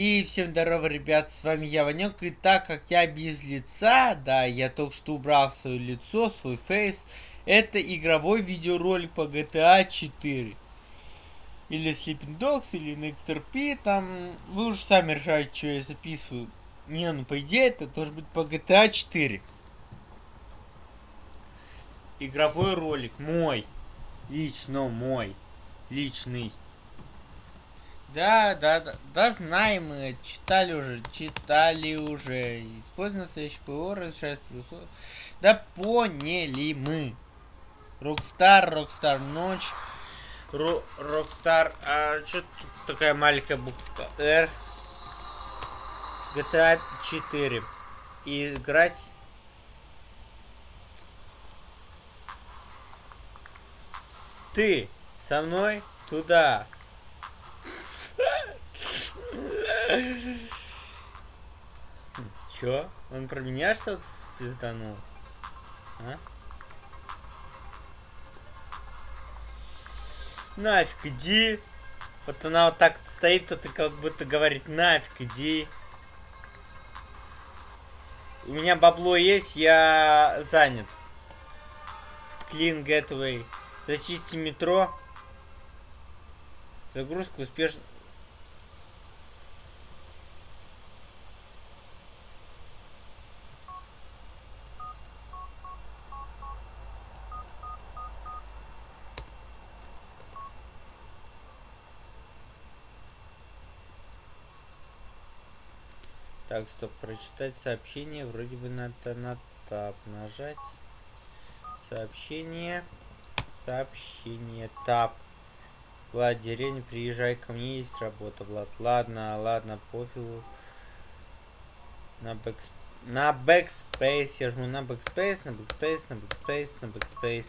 И всем здорово, ребят, с вами я, Ванек, и так как я без лица, да, я только что убрал свое лицо, свой фейс, это игровой видеоролик по GTA 4. Или Sleeping Dogs, или NextRP, там, вы уже сами решаете, что я записываю. Не, ну, по идее, это должен быть по GTA 4. Игровой ролик мой, лично мой, личный. Да, да, да, да, знаем мы, читали уже, читали уже. Используя настоящий ПО, разрешает плюсов. Да поняли мы. Rockstar, Rockstar North. Ро, Rockstar, а что тут такая маленькая буква R? GTA 4. И играть ты со мной туда. Чё? Он про меня что-то пизданул? А? Нафиг иди. Вот она вот так стоит, то ты как будто говорит, нафиг иди. У меня бабло есть, я занят. Clean Gateway. Зачисти метро. Загрузка успешно. Так, стоп, прочитать сообщение. Вроде бы надо на тап нажать. Сообщение. Сообщение. Тап. Влад, деревня, приезжай ко мне, есть работа, Влад. Ладно, ладно, пофигу. На бэкс... На backspace. Я жму на backspace, на backspace, на backspace, на backspace.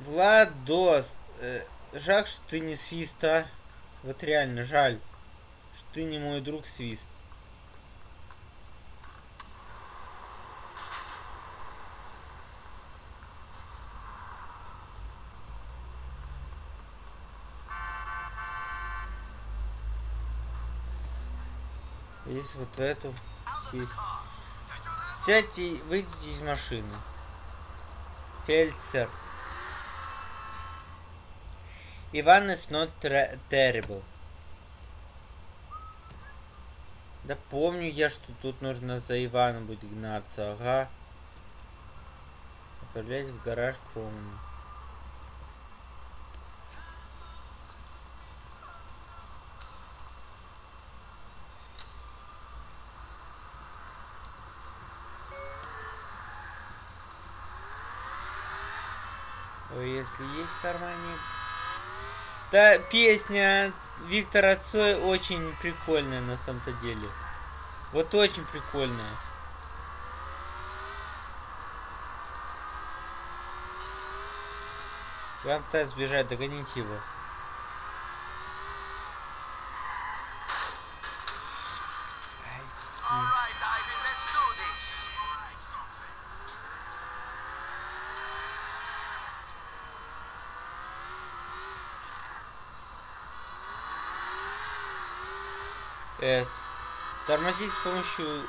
Владос, э, жаль, что ты не свист, а? Вот реально жаль что ты не мой друг Свист. Есть вот в эту сесть. Сядьте, выйдите из машины. Фельдсер. Иван is not terrible. Да помню я, что тут нужно за Иваном будет гнаться, ага. Отправляйтесь в гараж к Роману. Если есть в кармане... Да, песня Виктора Цой очень прикольная на самом-то деле. Вот очень прикольная. Вам пытается сбежать, догоните его. S. Тормозить с помощью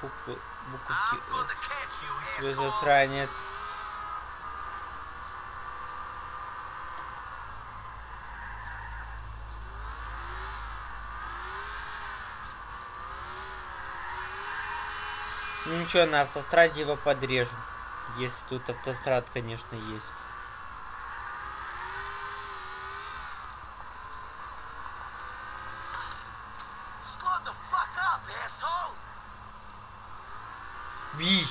буквы, буковки С. Вы засранец. Ну ничего, на автостраде его подрежем. Если тут автострад, конечно, есть. Бич.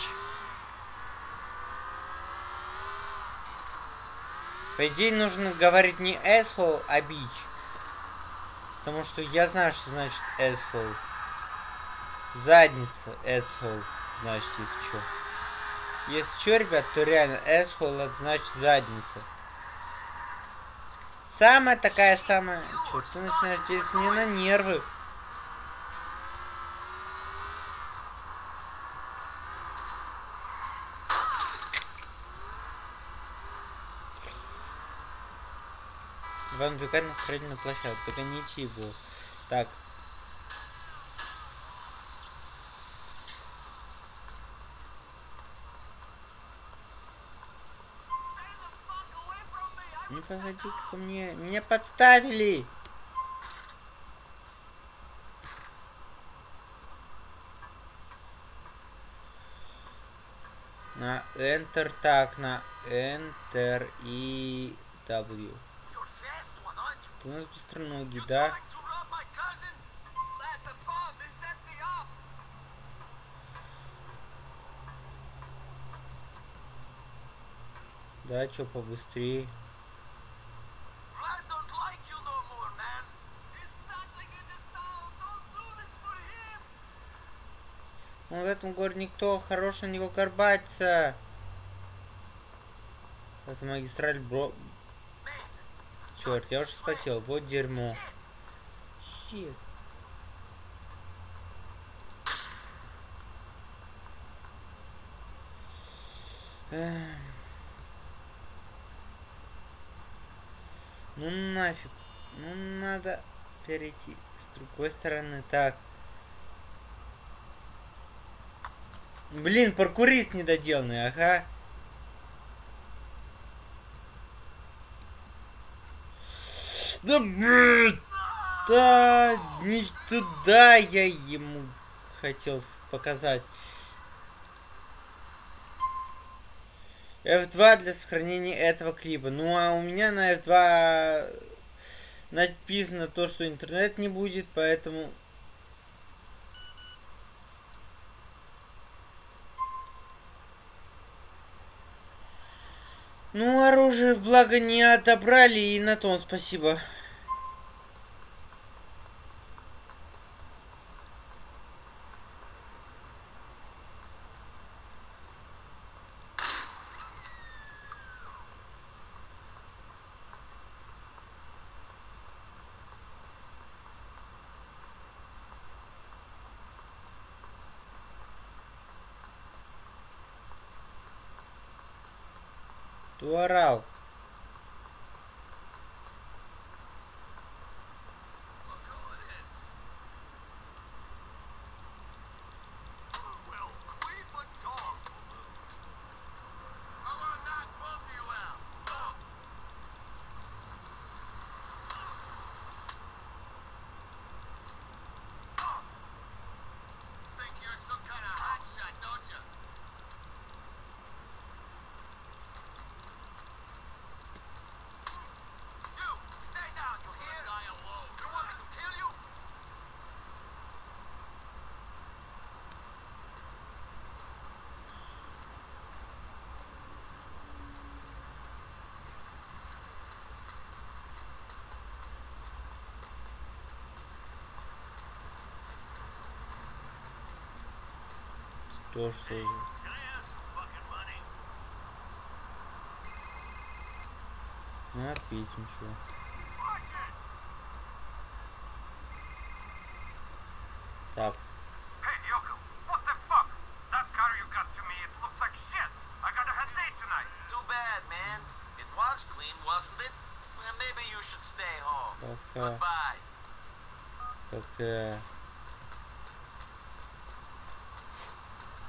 По идее, нужно говорить не asshole, а бич. Потому что я знаю, что значит asshole. Задница asshole. Значит, если что. Если что, ребят, то реально asshole это значит задница. Самая такая самая... Чё, ты начинаешь действовать мне на нервы. Он бегает на строительную площадку, догоните его. Так. Не подходи ко мне. Меня подставили. На Enter, так, на Enter и W. У нас быстроногий, да? Да, чё побыстрее. Он в этом городе никто хорош на него горбаться. Это магистраль бро... Черт, я уже спотел. Вот дерьмо. Щит. Ну нафиг. Ну надо перейти с другой стороны. Так. Блин, паркурист недоделанный, ага. Да, да, не туда я ему хотел показать. F2 для сохранения этого клипа. Ну, а у меня на F2 написано то, что интернет не будет, поэтому Ну, оружие, благо, не отобрали, и на том спасибо. Кто То что же? Ну, ответим, что. Так.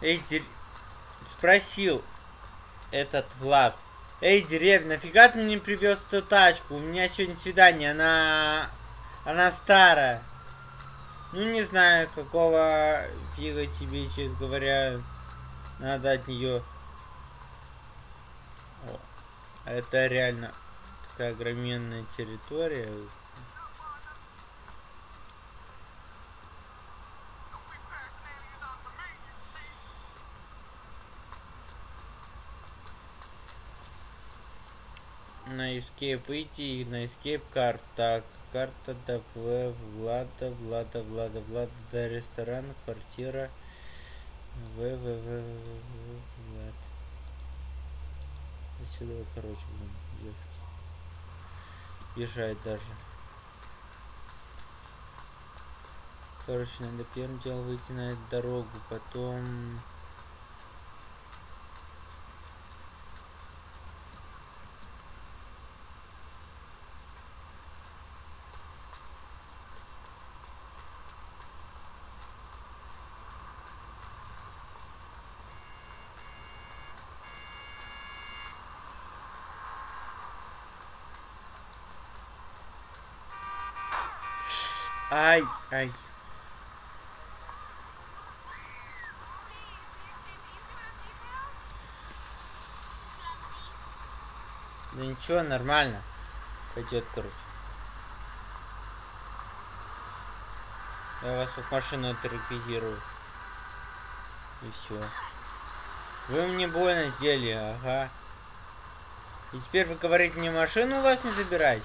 Эй, дер... Спросил этот Влад. Эй, деревня, нафига ты мне привез эту тачку? У меня сегодня свидание, она... Она старая. Ну, не знаю, какого фига тебе, честно говоря, надо от нее. О, это реально такая огроменная территория. На escape выйти и на escape карт. Так, карта до В, Влада, Влада, Влада, Влада, до ресторана, квартира. В, В, В, В, В, Влад. Отсюда, короче, будем ехать. Бежать даже. Короче, надо первым делом выйти на эту дорогу, потом... Ай, ай. Да ничего, нормально. Пойдет, короче. Я вас тут машину отреквизирую. И все. Вы мне больно сделали, ага. И теперь вы говорите, мне машину у вас не забирать?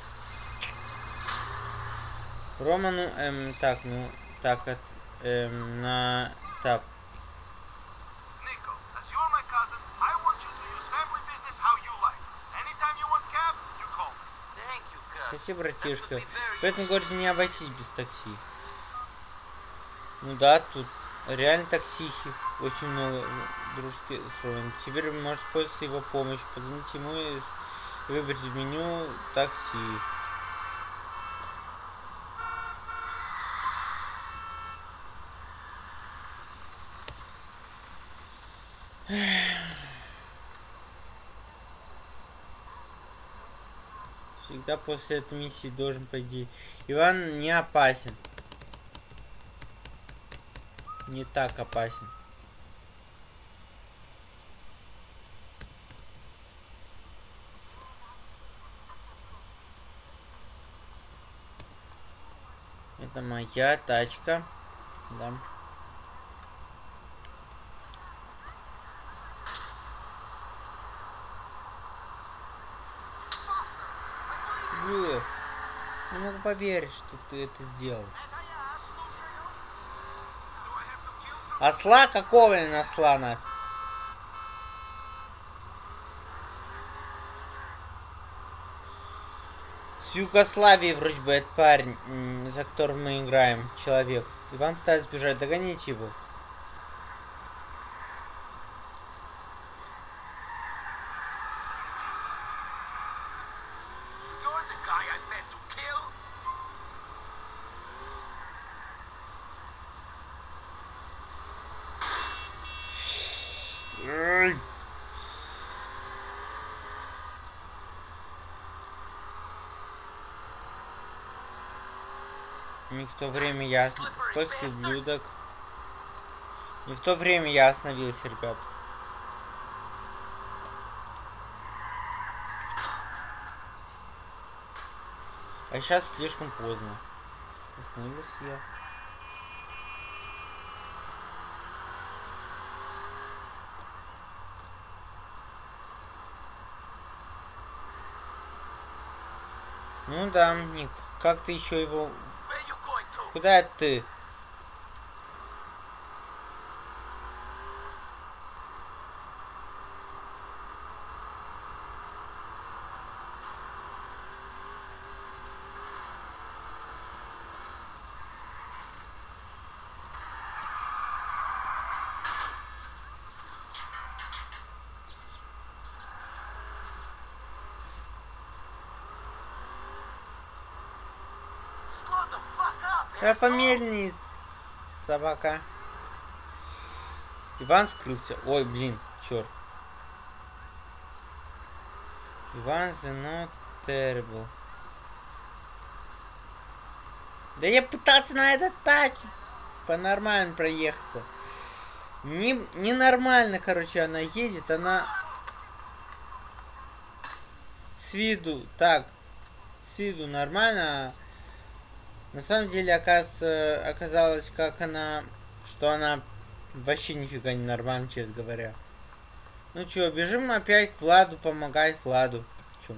Рома, ну, эм, так, ну, так, от, эм, на, так. Спасибо, братишка. В этом городе не обойтись без такси. Ну да, тут реально таксихи. Очень много дружеских строен. Теперь вы можете пользоваться его помощью. Позвоните ему и с- выбрать в меню такси. Всегда после этой миссии должен пойти. Иван не опасен. Не так опасен. Это моя тачка. Да. Бля, не могу поверить, что ты это сделал. Осла какого ли насла на? С Югославии вроде бы этот парень, за которым мы играем, человек. Иван пытается сбежать, догоните его. Не в то время я... Скользкий ублюдок. Не в то время я остановился, ребят. А сейчас слишком поздно. Остановился я. Ну да, Ник. Как ты еще его... Куда ты? Asshole. помедленней, собака. Иван скрылся. Ой, блин, черт. Иван not terrible. Да я пытался на этот тач по-нормально проехаться. Не, ненормально, короче, она едет, она с виду, так, с виду нормально, а на самом деле, оказывается, оказалось, как она, что она вообще нифига не нормально, честно говоря. Ну чё, бежим опять к Владу помогать Владу. Чё?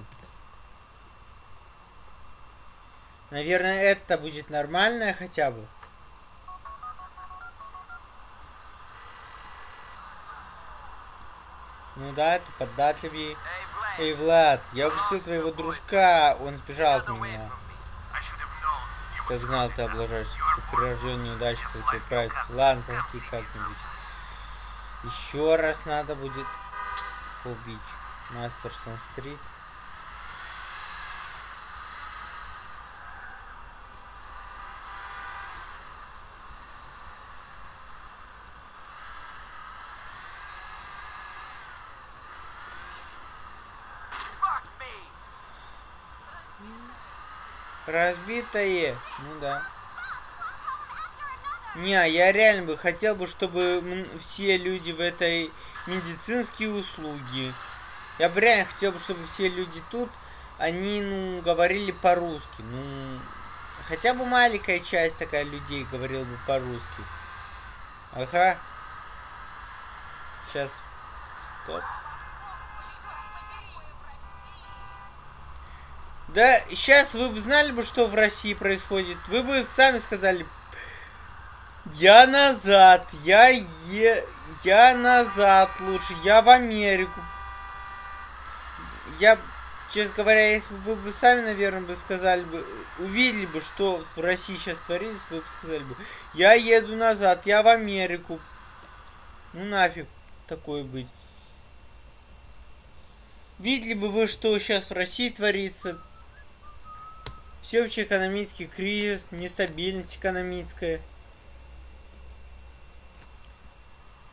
Наверное, это будет нормальное хотя бы. Ну да, это Vlad. Эй, Влад, я упустил твоего дружка, он сбежал от меня. Как знал, ты облажаешься. Ты прирожден неудачник, хотел отправиться. Ладно, захвати как-нибудь. Еще раз надо будет Бич. Мастерсон Стрит. Разбитое. Ну да. Не, я реально бы хотел бы, чтобы все люди в этой медицинские услуги. Я бы реально хотел бы, чтобы все люди тут, они, ну, говорили по-русски. Ну, хотя бы маленькая часть такая людей говорила бы по-русски. Ага. Сейчас. Стоп. Да, сейчас вы бы знали бы, что в России происходит. Вы бы сами сказали, я назад, я е... Я назад лучше, я в Америку. Я, честно говоря, если бы вы бы сами, наверное, бы сказали бы, увидели бы, что в России сейчас творится, вы бы сказали бы, я еду назад, я в Америку. Ну нафиг такое быть. Видели бы вы, что сейчас в России творится? Всеобщий экономический кризис, нестабильность экономическая.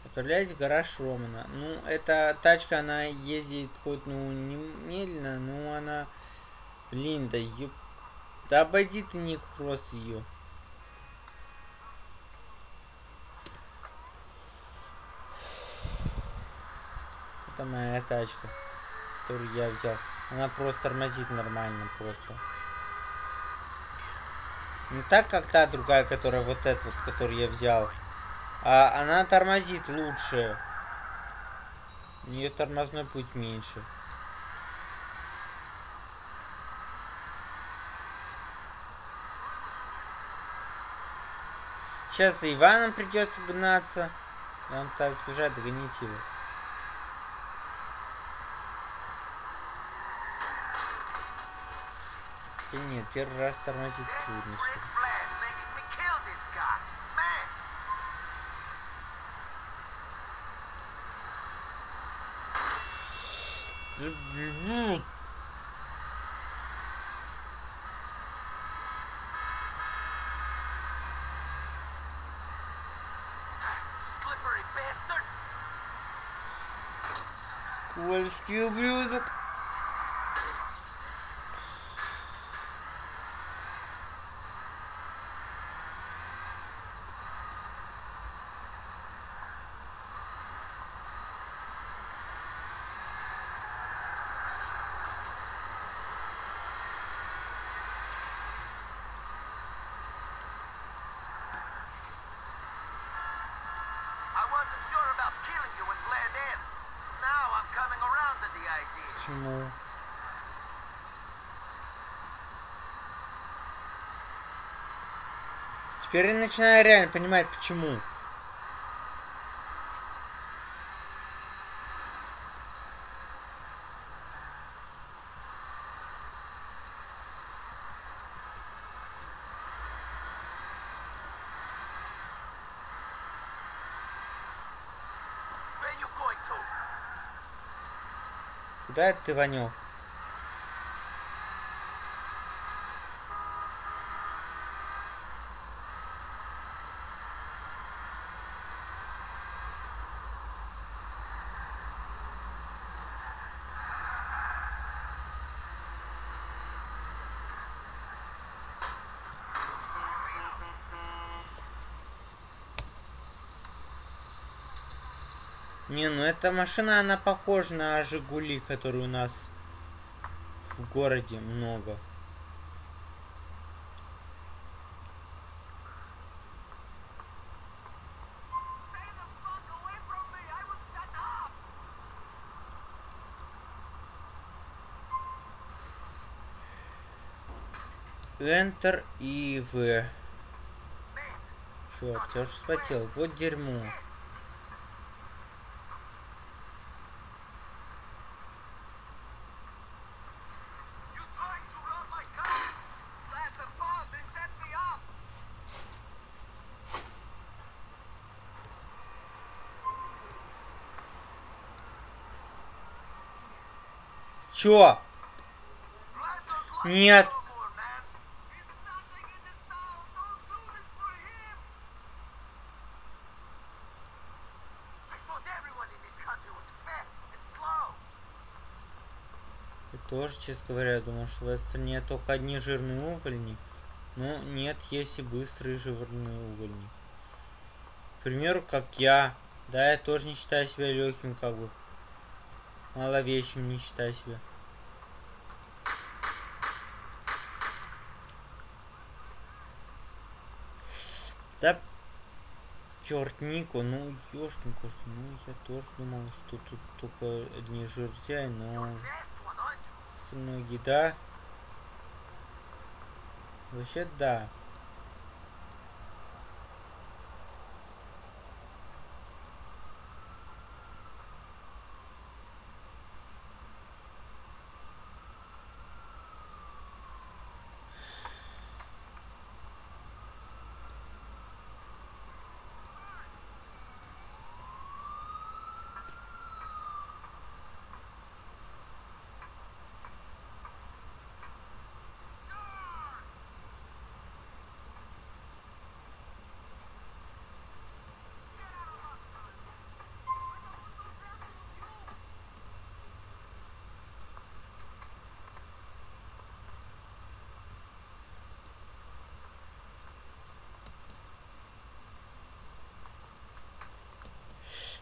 Отправляйтесь в гараж Романа. Ну, эта тачка, она ездит хоть, ну, не медленно, но она... Блин, да ёп... Да обойди ты, Ник, просто ее. Это моя тачка, которую я взял. Она просто тормозит нормально, просто. Не так, как та другая, которая вот эта вот, которую я взял. А она тормозит лучше. У нее тормозной путь меньше. Сейчас за Иваном придется гнаться. Он так сбежать, догоните его. Хотя нет, первый раз тормозить трудно. что ли. Great Почему? Теперь я начинаю реально понимать, почему. Это ты, Ванек? Не, ну эта машина, она похожа на Жигули, которые у нас в городе много. Enter и В. Черт, я уже вспотел. Вот дерьмо. And slow. Я тоже, честно говоря, думал, что в этой стране только одни жирные увольни. Но нет, есть и быстрые жирные увольни. К примеру, как я. Да, я тоже не считаю себя легким, как бы. Маловещим не считаю себя. Да, черт, Нико, ну, ёшкин кошкин, ну, я тоже думал, что тут только одни жиртяи, но остальное еда. Вообще, да.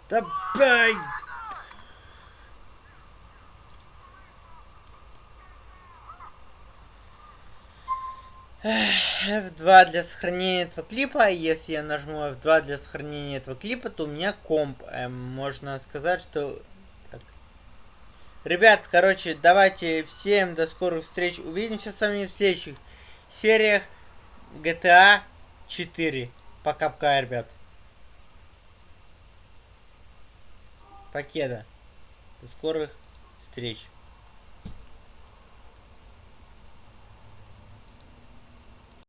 Да бай! F2 для сохранения этого клипа. Если я нажму F2 для сохранения этого клипа, то у меня комп. Эм, можно сказать, что... Так. Ребят, короче, давайте всем до скорых встреч. Увидимся с вами в следующих сериях GTA 4. Пока-пока, ребят. Покеда. До скорых встреч.